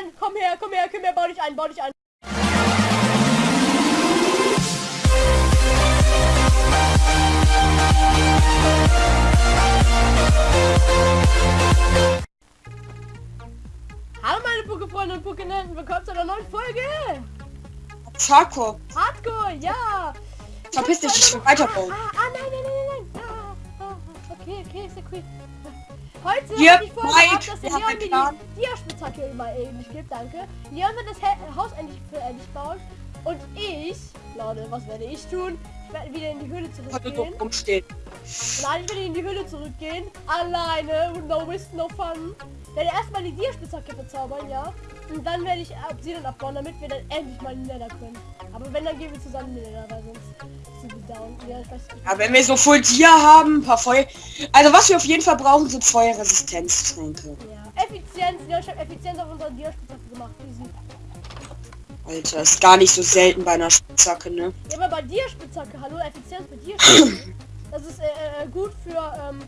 Leon, komm her, komm her, komm her, bau dich ein, bau dich ein. Hallo meine Pokéfreunde und Pokénenten, willkommen zu einer neuen Folge. Hardcore. Hardcore, ja. Verpiss dich, ich will weiterbauen. Ah, ah, nein, nein, nein, nein, nein. Ah, ah, ah, okay, okay, ist ja cool. Heute Hier, habe ich vorgehabt, dass der Leon mir die Dia-Spitzhacke immer ähnlich gibt, danke. Leon wird das Haus endlich endlich bauen. Und ich, Leute, was werde ich tun? Ich werde wieder in die Höhle zurückgehen. doof rumstehen. Nein, ich werde in die Höhle zurückgehen. Alleine. No risk, no fun. Ich werde erstmal die Dia-Spitzhacke verzaubern, ja. Und dann werde ich Obsidian abbauen, damit wir dann endlich mal in den Nether können. Aber wenn, dann gehen wir zusammen in den Nether, weil sonst. Ja, wenn wir so Full Tier haben, ein paar Feuer... Also was wir auf jeden Fall brauchen, sind Feuerresistenztränke. Ja. Effizienz, ja, ich habe Effizienz auf unserer Dia-Spitzhacke gemacht. Alter, ist gar nicht so selten bei einer Spitzhacke, ne? Ja, aber bei Dia-Spitzhacke, hallo, Effizienz bei Dia-Spitzhacke. das ist äh, äh, gut für, ähm,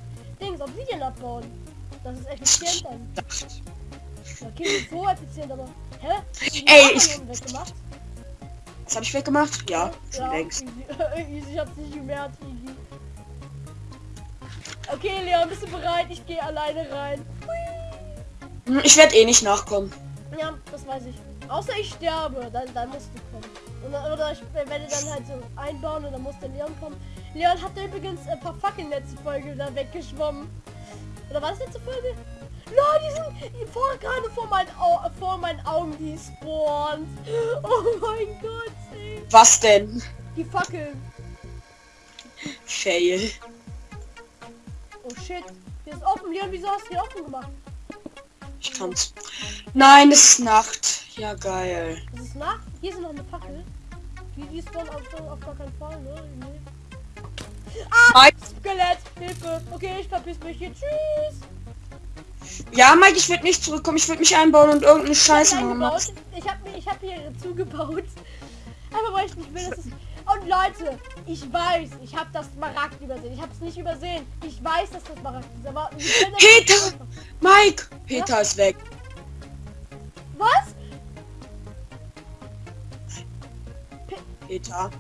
Dings, Obsidian abbauen. Das ist effizient dann. Okay, so effizient, aber. Hä? Ey, ich- weggemacht? Was habe ich weggemacht? Ja, schon Ja, längst. easy. ich hab's nicht gemerkt, easy. Okay, Leon, bist du bereit? Ich gehe alleine rein. Hm, Ich werde eh nicht nachkommen. Ja, das weiß ich. Außer ich sterbe, dann, dann musst du kommen. Oder, oder ich werde dann halt so einbauen und dann muss der Leon kommen. Leon hat übrigens ein paar Fackeln letzte Folge da weggeschwommen. Oder war das letzte Folge? Nein, die sind vor, gerade vor meinen, Au vor meinen Augen gespawnt. Oh mein Gott, ey. Was denn? Die Fackeln. Fail. Oh shit. Hier ist offen. Leon, wieso hast du hier offen gemacht? Ich kann's. Nein, es ist Nacht. Ja, geil. Es ist Nacht. Hier ist noch eine Fackel. Die, die spawnen auf, auf gar keinen Fall, ne? Nee. Mike, Skelett, Hilfe. Okay, ich verpiss mich hier. Tschüss. Ja, Mike, ich würde nicht zurückkommen. Ich würde mich einbauen und irgendeine Scheiße Ich hab machen. Ich habe mir, ich habe hier zugebaut. Einfach weil ich nicht will, dass es. Und Leute, ich weiß, ich habe das Smaragd übersehen. Ich habe es nicht übersehen. Ich weiß, dass das Smaragd ist, aber Peter! Mike! Peter ist weg. Was? Peter.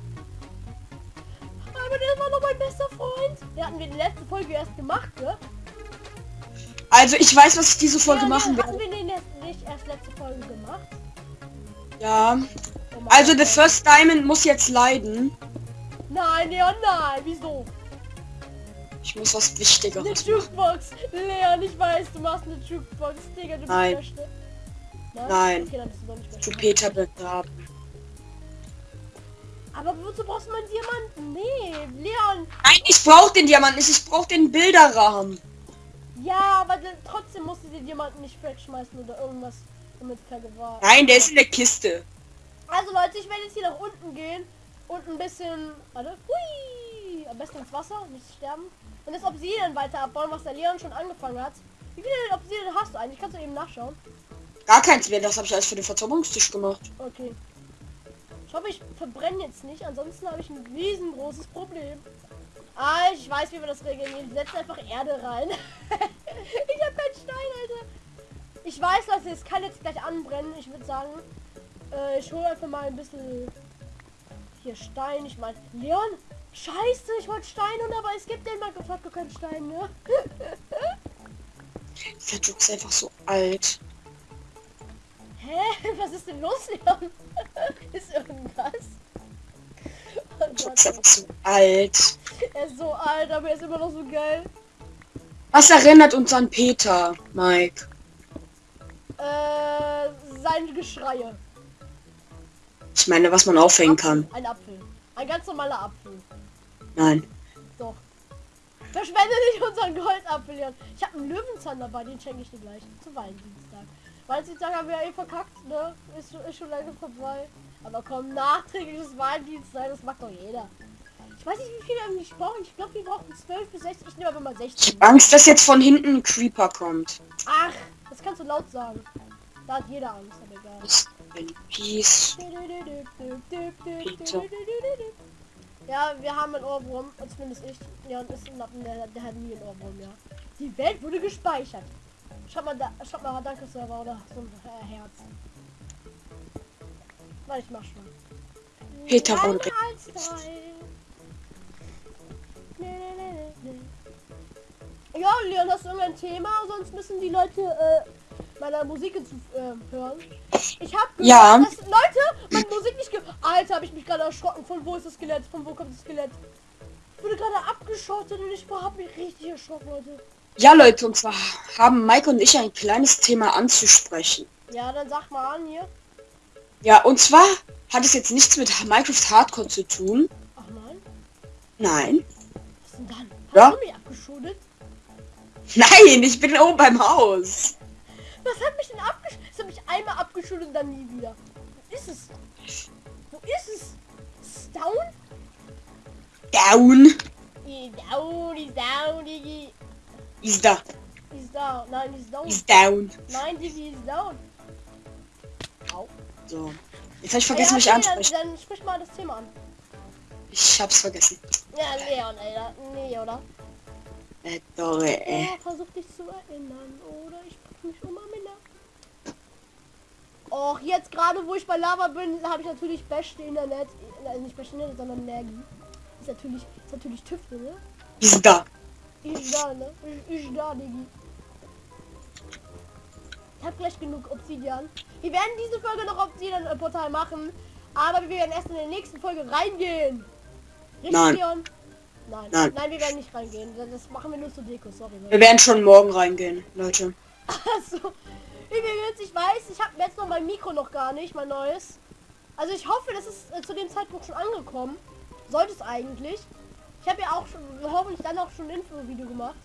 Aber der war noch mein bester Freund. Der hatten wir die letzte Folge erst gemacht, ne? Also ich weiß, was ich diese Folge Ja, machen werde. wir den nicht erst letzte Folge gemacht? Ja. Also ey. First Diamond muss jetzt leiden. Nein, Leon, nein. Wieso? Ich muss was Eine Wichtigeres machen. Jukebox. Leon, ich weiß, du machst eine Jukebox. Digga, du Nein. bist der. Nein? Nein. Okay, dann bist du nicht Zu begraben. Aber wozu brauchst du meinen Diamanten? Nee, Leon. Nein, ich brauche den Diamanten. Ich brauche den Bilderrahmen. Ja, aber dann, trotzdem musst du den Diamanten nicht wegschmeißen oder irgendwas damit vergewahren. Nein, der ist in der Kiste. Also Leute, ich werde jetzt hier nach unten gehen und ein bisschen... Warte. Hui! Am besten ins Wasser, nicht sterben. Und das Obsidian weiter abbauen, was der Leon schon angefangen hat. Wie viele Obsidian hast du eigentlich? Kannst du eben nachschauen. Gar keins mehr. Das habe ich alles für den Verzauberungstisch gemacht. Okay. Ich hoffe, ich verbrenne jetzt nicht, ansonsten habe ich ein riesengroßes Problem. Ah, ich weiß, wie wir das regeln. Wir setzen einfach Erde rein. ich habe keinen Stein, Alter. Ich weiß, Leute, es kann jetzt gleich anbrennen. Ich würde sagen, äh, ich hole einfach mal ein bisschen hier Stein. Ich meine, Leon, scheiße, ich wollte Stein und aber es gibt den Minecraft keinen Stein, ne? Der ist einfach so alt. Hä? Was ist denn los, Leon? ist irgendwas? Oh Gott, ist einfach so alt. Er ist so alt, aber er ist immer noch so geil. Was erinnert uns an Peter, Mike? Äh, seine Geschreie. Ich meine, was man aufhängen kann. Ein Apfel. Ein ganz normaler Apfel. Nein. Doch. Verschwende nicht unseren Goldapfel, Leon. Ich habe einen Löwenzahn dabei, den schenke ich dir gleich. Zu Valentinstag. Valentinstag haben wir ja eh verkackt, ne? Ist, schon- ist schon lange vorbei. Aber komm, nachträgliches Valentinstag, das macht doch jeder. Ich weiß nicht, wie viele irgendwie brauchen. Ich glaube, wir brauchen 12 bis 16. Ich nehme aber mal Ich 16. hab Angst, dass jetzt von hinten ein Creeper kommt. Ach, das kannst du laut sagen. Da hat jeder Angst, aber egal. Das in Peace. Ja, wir haben einen Ohrwurm, und zumindest ich. Ja, und ist ein Lappen, der, der hat nie einen Ohrwurm, ja. Die Welt wurde gespeichert. Schau mal, da, schau mal, danke Server oder so ein äh, Herz. Warte, ich mach schon. Peter von Ja, Leon, hast du irgendein Thema? Sonst müssen die Leute äh, meiner Musik zu äh, hören. Ich hab gehört, Ja. dass Leute meine Musik nicht gehört. Alter, habe ich mich gerade erschrocken. Von wo ist das Skelett? Von wo kommt das Skelett? Ich wurde gerade abgeschottet und ich hab mich richtig erschrocken, Leute. Ja, Leute, und zwar haben Mike und ich ein kleines Thema anzusprechen. Ja, dann sag mal an hier. Ja, und zwar hat es jetzt nichts mit Minecraft Hardcore zu tun. Ach nein, Nein. Dann? Hast Ja? du mich abgeschotet? Nein, ich bin oben beim Haus. Was hat mich denn abgeschüttet? Es hat mich einmal abgeschüttet und dann nie wieder. Wo ist es? Wo ist es? Ist es down? Down. Down, die down, Digi. Ist da. Ist down. Nein, ist down. Ist down. Nein, Digi ist down. Au. So. Jetzt habe ich vergessen, ja, mich okay, ansprechen. Dann, dann sprich mal das Thema an. Ich hab's vergessen. Ja, Leon, Alter. Nee, oder? Äh, sorry, äh. Oh, versuch dich zu erinnern. Oder ich sprich mich um Amina. Och, jetzt gerade, wo ich bei Lava bin, habe ich natürlich beste Internet. Also nicht beste Internet, sondern Nergi. Ist natürlich, ist natürlich Tüfte, ne? Ist da. Ich da, ne? Ich, ich da, Digi. Ich hab gleich genug Obsidian. Wir werden diese Folge noch Obsidian-Portal machen. Aber wir werden erst in der nächsten Folge reingehen. Nein. Nein. Nein. Nein, wir werden nicht reingehen. Das- machen wir nur zur Deko, sorry. Wir werden schon morgen reingehen, Leute. Achso. Übrigens, ich weiß, ich habe jetzt noch mein Mikro noch gar nicht, mein neues. Also ich hoffe, das ist äh, zu dem Zeitpunkt schon angekommen. Sollte es eigentlich. Ich habe ja auch schon, hoffentlich dann auch schon ein Info-Video gemacht.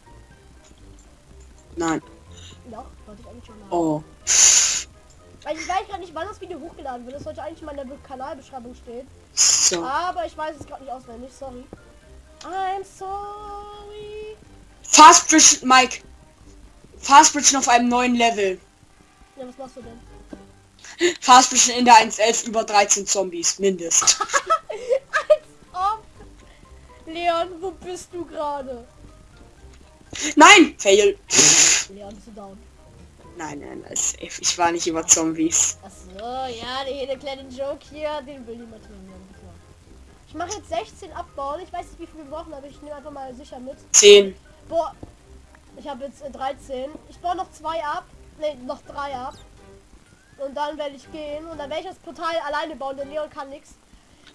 Nein. Doch, wollte ich eigentlich schon machen. Oh. Weil ich weiß gerade nicht, wann das Video hochgeladen wird. Das sollte eigentlich mal in der Be- Kanalbeschreibung stehen. So. Aber ich weiß es gerade nicht auswendig, sorry. I'm sorry. Fast Bridge, Mike. Fast Bridge auf einem neuen Level. Ja, was machst du denn? Fast Bridge in der 1.11 über 13 Zombies, mindest. Leon, wo bist du gerade? Nein! Fail. Leon, bist du down? Nein, nein, das ist safe. Ich war nicht über Zombies. Achso, ja, der der kleine Joke hier, den will niemand hören. Mache jetzt 16 abbauen. Ich weiß nicht, wie viele wir brauchen, aber ich nehme einfach mal sicher mit. 10. Boah, ich habe jetzt äh, 13. Ich baue noch zwei ab. Ne, noch drei ab. Und dann werde ich gehen. Und dann werde ich das Portal alleine bauen, denn Leon kann nichts.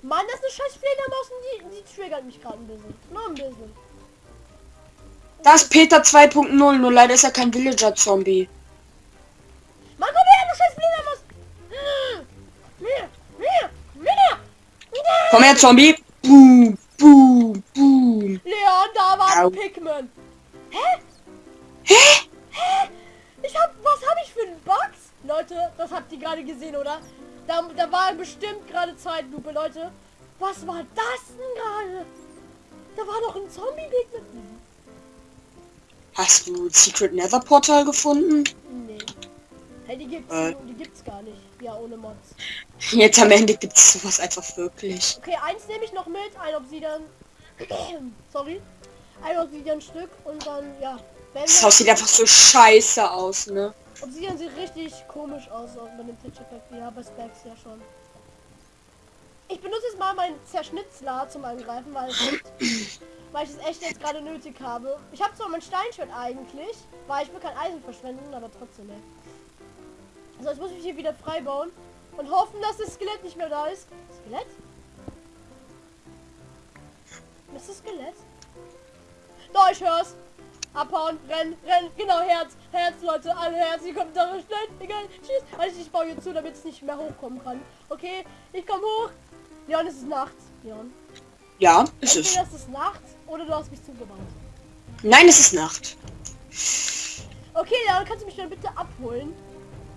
Mann, das ist eine scheiß Fledermaus und die, die triggert mich gerade ein bisschen. Nur ein bisschen. Das ist Peter 2.0, nur leider ist er kein Villager-Zombie. Komm her, Zombie. Boom, boom, boom. Leon, da war ein Pikmin. Hä? Hä? Hä? Ich hab, was habe ich für einen Bugs? Leute, das habt ihr gerade gesehen, oder? Da, da war bestimmt gerade Zeitlupe, Leute. Was war das denn gerade? Da war doch ein Zombie-Pikmin. Hast du Secret Nether Portal gefunden? Hey, die gibt's, Äh. die gibt's gar nicht. Ja, ohne Mods. Jetzt am Ende gibt es sowas einfach wirklich. Okay, eins nehme ich noch mit, ein Obsidian. Sorry. Ein Obsidian-Stück und dann, ja. Wenn Das Haus sieht einfach so scheiße aus, ne? Obsidian sieht richtig komisch aus auch bei dem Texture Pack. Ja, bei Specs ja schon. Ich benutze jetzt mal meinen Zerschnitzler zum Angreifen, weil, weil ich es echt jetzt gerade nötig habe. Ich habe zwar mein Steinschwert eigentlich, weil ich will kein Eisen verschwenden, aber trotzdem, ey. Also jetzt muss ich mich hier wieder frei bauen und hoffen, dass das Skelett nicht mehr da ist. Skelett? Ist das Skelett? Da, ich hör's. Abhauen, rennen, rennen, genau, Herz, Herz, Leute, alle Herz, ihr kommt da schnell, egal, tschüss. Also ich baue jetzt zu, damit es nicht mehr hochkommen kann. Okay, ich komme hoch. Leon, es ist nachts, Leon. Ja, ist es. Entweder es ist nachts oder du hast mich zugebaut. Nein, es ist Nacht. Okay, Leon, kannst du mich dann bitte abholen?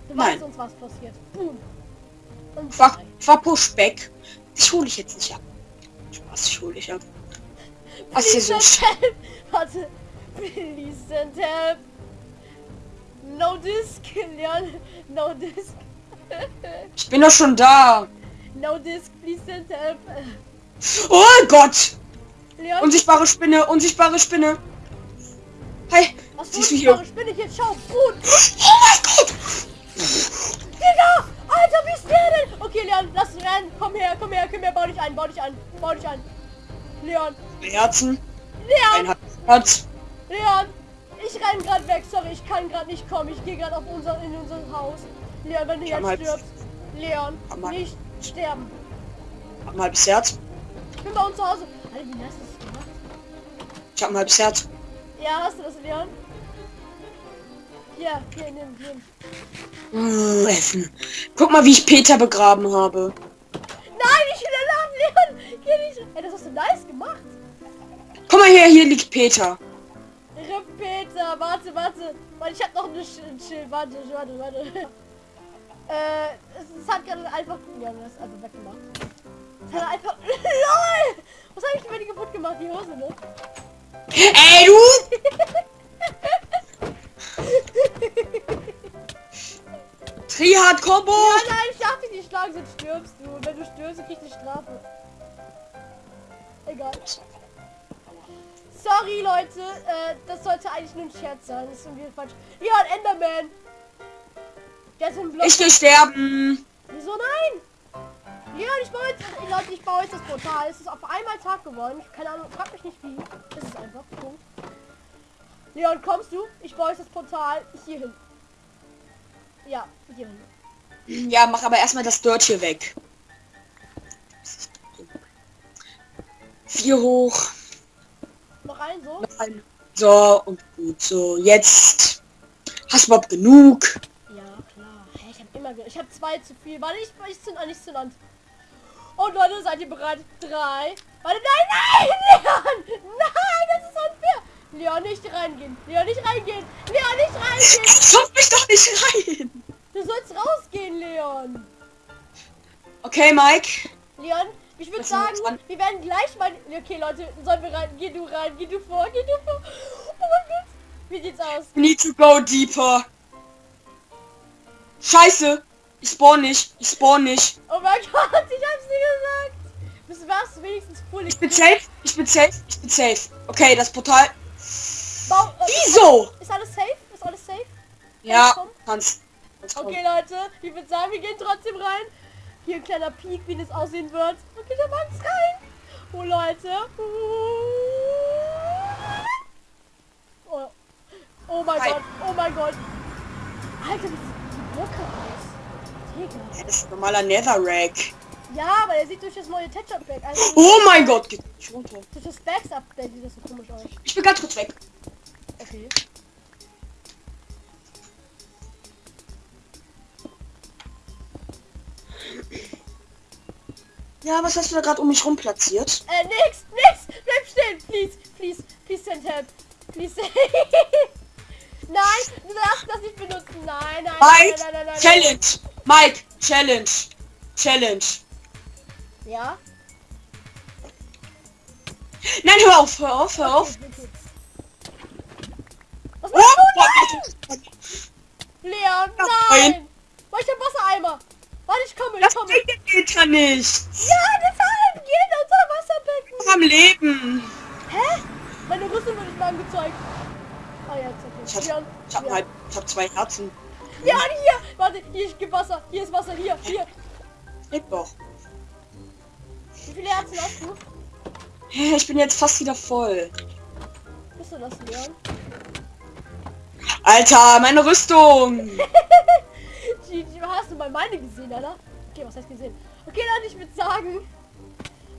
Du Nein. weißt uns, was passiert. Boom. Und Fuck, zwei. Verpushback. Ich hole ich jetzt nicht ab. Spaß, ich hole dich ab. Was hier Please so help. Warte. Please send help. No disc, Leon. No disc. Ich bin doch schon da. no disc, please send help. Oh Gott! Leon, Unsichtbare Spinne, unsichtbare Spinne. Hey, Was Siehst du hier? Spinne jetzt? Schau, gut. Oh mein Gott! Digga! Alter, wie ist der denn? Okay, Leon. Komm her, komm her, komm her. Bau dich ein, bau dich ein, bau dich ein. Leon, Herzen. Leon, Ein Herz. Leon. Ich renn grad weg. Sorry, ich kann grad nicht kommen. Ich gehe gerade auf unser, in unser Haus. Leon, wenn du jetzt halt- stirbst. Leon, nicht sterben. Hab ein halbes Herz. Ich bin bei uns zu Hause. Alter, wie du das gemacht? Ich hab ein halbes Herz. Ja, hast du das, Leon? Hier, hier, nimm, nimm. Mmh. Guck mal, wie ich Peter begraben habe. Nein, ich will Alarm, Leon! Geh nicht. Ey, das hast du nice gemacht. Guck mal her, hier liegt Peter. Peter, warte, warte. Weil ich hab noch ein Sch Schild. Warte, warte, warte. äh, es, es hat gerade einfach. Ja, das ist einfach weggemacht. Es hat einfach. LOL! Was habe ich denn bei dir kaputt gemacht? Die Hose, ne? Ey, du! Trihard Combo! Ja, nein, ich darf dich nicht schlagen, sonst stirbst du. Und wenn du stirbst, dann kriegst du Strafe. Egal. Sorry, Leute. Äh, das sollte eigentlich nur ein Scherz sein. Das ist irgendwie falsch. Ja, ein Enderman. Der ist im Block. Ich will sterben. Wieso nein? Ja, ich baue jetzt, Leute, ich baue jetzt das Portal. Es ist auf einmal Tag geworden. Ich, keine Ahnung, frag mich nicht wie. Es ist einfach. Punkt. Leon, kommst du? Ich baue jetzt das Portal hier hin. Ja, hier hin. Ja, mach aber erstmal das Dirt hier weg. Vier hoch. Noch ein so. Noch ein. So, und gut. So, jetzt. Hast du überhaupt genug? Ja, klar. Ich habe immer Ich habe zwei zu viel. Warte, ich, ich zünd an, ich zünd an. Und Leute, seid ihr bereit? Drei. Warte, nein, nein, Leon! Nein, das ist unfair. Leon, nicht reingehen. Leon, nicht reingehen. Leon, nicht reingehen. Schaff mich doch nicht rein. Du sollst rausgehen, Leon. Okay, Mike. Leon, ich würde sagen, wir werden gleich mal... Okay, Leute, sollen wir rein? Geh du rein, geh du vor, geh du vor. Oh mein Gott. Wie sieht's aus? Need to go deeper. Scheiße. Ich spawn nicht. Ich spawn nicht. Oh mein Gott, ich hab's dir gesagt. Bist du was? Wenigstens full. Ich bin safe. Ich bin safe. Ich bin safe. Okay, das Portal. Bau, äh, Wieso? Ist alles safe? Ist alles safe? Ja, komm? kannst. Okay, Leute, ich würde sagen, wir gehen trotzdem rein. Hier ein kleiner Peak, wie das aussehen wird. Okay, der Mann rein. Oh, Leute. Oh, oh mein Hi. Gott, oh mein Gott. Alter, wie sieht die Blöcke aus? Digga. Das ist ein normaler Netherrack. Ja, aber er sieht durch das neue Tetchup-Pack, also Oh mein Gott, geht nicht runter. durch das Backs-Update sieht das so komisch aus. Ich bin ganz kurz weg. Okay. Ja, was hast du da gerade um mich rum platziert? Äh, nix, nix! Bleib stehen! Please, please, please send help. Please Nein, du darfst das nicht benutzen. Nein, nein, nein, Mike, nein, nein, nein. Challenge. Mike, Challenge. Challenge. Ja? Nein, hör auf, hör auf, hör auf. Was Oh, machst du? boah, Nein! Leon, nein! Wo ist der Wassereimer? Warte, ich komme, ich das komme. bringt den Peter nicht. Ja, deshalb geht unser Wasserbecken. Am Leben. Hä? Meine Rüstung wird nicht mehr angezeigt. Ah ja, jetzt Ich hab, ich hab, Leon. halt, ich hab zwei Herzen. Leon, hier! Warte, hier, ich gebe Wasser. Hier ist Wasser, hier, hier. Geht doch. Wie viele Herzen hast du? Ich bin jetzt fast wieder voll. Bist du das, Leon? Alter, meine Rüstung. GG, hast du mal meine gesehen, Alter? Okay, was heißt gesehen? Okay, Leute, ich würde sagen,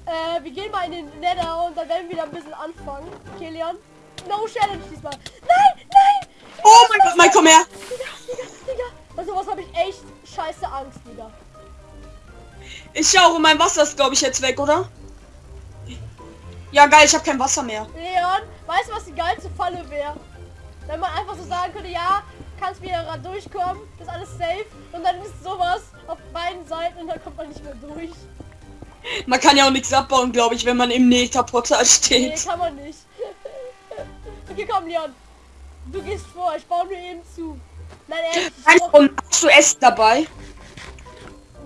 äh, wir gehen mal in den Nether und dann werden wir da ein bisschen anfangen. Okay, Leon? No Challenge diesmal. Nein, nein! Oh mein Gott, Mike, komm her. Digga, Digga, Digga. Also was habe ich echt scheiße Angst, Digga. Ich und mein Wasser ist, glaube ich, jetzt weg, oder? Ja, geil, ich habe kein Wasser mehr. Leon, weißt du, was die geilste Falle wäre? Wenn man einfach so sagen könnte, ja, kannst wieder durchkommen, ist alles safe und dann ist sowas auf beiden Seiten und dann kommt man nicht mehr durch. Man kann ja auch nichts abbauen, glaube ich, wenn man im Nether-Portal Nee, steht. kann man nicht. okay, komm, Leon. Du gehst vor, ich baue mir eben zu. Nein, ehrlich, und hast du Essen dabei?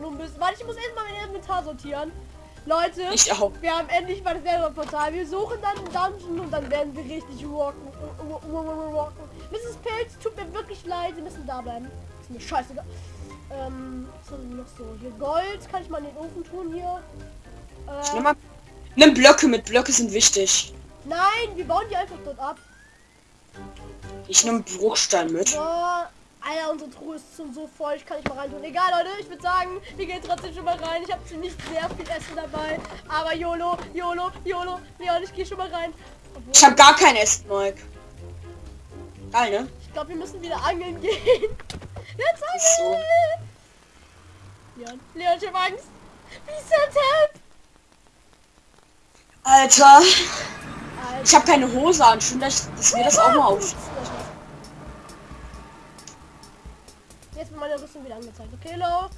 ein bisschen. Warte, ich muss erstmal mein Inventar sortieren. Leute, Ich auch. wir haben endlich mal das Nether-Portal. Wir suchen dann einen Dungeon und dann werden wir richtig rocken. rocken. Dieses Pilz. Tut mir wirklich leid. Sie müssen da bleiben. Ist mir scheißegal. Ähm, was haben wir noch so? Hier Gold kann ich mal in den Ofen tun hier. Nimm Äh, mal. Nimm Blöcke mit. Blöcke sind wichtig. nein, wir bauen die einfach dort ab. Ich nehme Bruchstein mit. Boah, Alter, unsere Truhe ist schon so voll, ich kann nicht mal rein tun. Egal, Leute, ich würde sagen, wir gehen trotzdem schon mal rein. Ich habe ziemlich sehr viel Essen dabei. Aber YOLO, YOLO, YOLO. Leon, ich gehe schon mal rein. Obwohl, Ich habe gar kein Essen, Mike. Geil, ne? ich glaube, wir müssen wieder angeln gehen. Jetzt Ist so. angeln! Leon, Leon, ich hab Angst. Wie send help? Alter. Alter. Ich habe keine Hose an. Schön, dass, dass mir das auch mal auf. Jetzt wird meine Rüstung wieder angezeigt. Okay, Lo.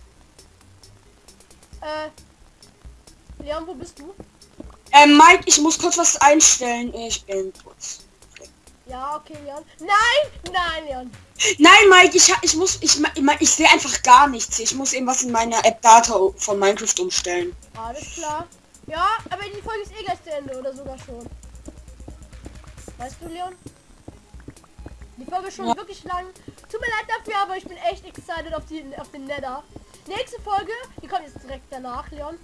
Äh. Leon, wo bist du? Ähm, Mike, ich muss kurz was einstellen. Ich bin kurz. Ja, okay, Leon. Nein! Nein, Leon. Nein, Mike, ich, ich muss, ich, ich, ich sehe einfach gar nichts. Ich muss eben was in meiner App Data von Minecraft umstellen. Alles klar. Ja, aber die Folge ist eh gleich zu Ende oder sogar schon. Weißt du, Leon? Die Folge ist schon Ja. wirklich lang. Tut mir leid dafür, aber ich bin echt excited auf, die, auf den Nether. Nächste Folge, die kommt jetzt direkt danach, Leon.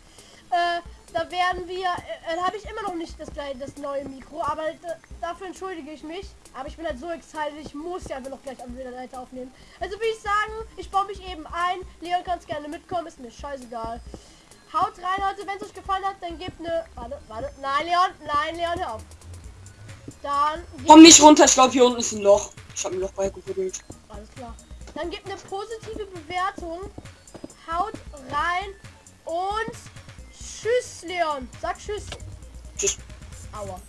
Äh, da werden wir, äh, da habe ich immer noch nicht das, das neue Mikro, aber da, dafür entschuldige ich mich. Aber ich bin halt so excited, ich muss ja einfach noch gleich am Leiter aufnehmen. Also würde ich sagen, ich baue mich eben ein. Leon kannst gerne mitkommen, ist mir scheißegal. Haut rein, Leute, wenn es euch gefallen hat, dann gebt eine... Warte, warte. Nein, Leon, nein, Leon, hör auf. Dann Komm nicht runter, ich glaube hier unten ist ein Loch. Ich habe ein Loch beigebuddelt. Alles klar. Dann gebt eine positive Bewertung. Haut rein und tschüss, Leon. Sag tschüss. Tschüss. Aua.